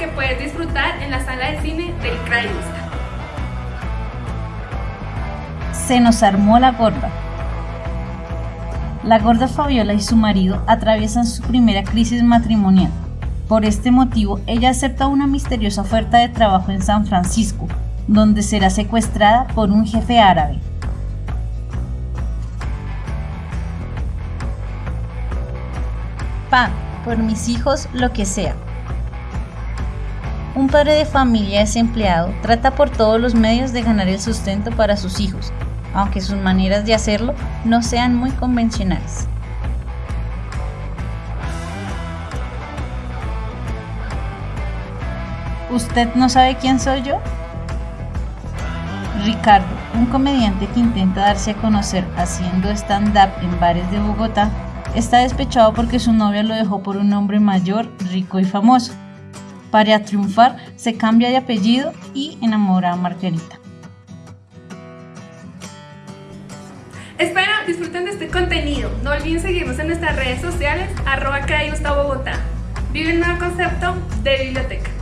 que puedes disfrutar en la sala de cine del Crayusta. Se nos armó la gorda. La gorda Fabiola y su marido atraviesan su primera crisis matrimonial. Por este motivo, ella acepta una misteriosa oferta de trabajo en San Francisco, donde será secuestrada por un jefe árabe. Pa, por mis hijos, lo que sea. Un padre de familia desempleado trata por todos los medios de ganar el sustento para sus hijos, aunque sus maneras de hacerlo no sean muy convencionales. ¿Usted no sabe quién soy yo? Ricardo, un comediante que intenta darse a conocer haciendo stand-up en bares de Bogotá, está despechado porque su novia lo dejó por un hombre mayor, rico y famoso. Para triunfar, se cambia de apellido y enamora a Margarita. Espero disfruten de este contenido. No olviden seguirnos en nuestras redes sociales, arroba Bogotá. Vive un nuevo concepto de biblioteca.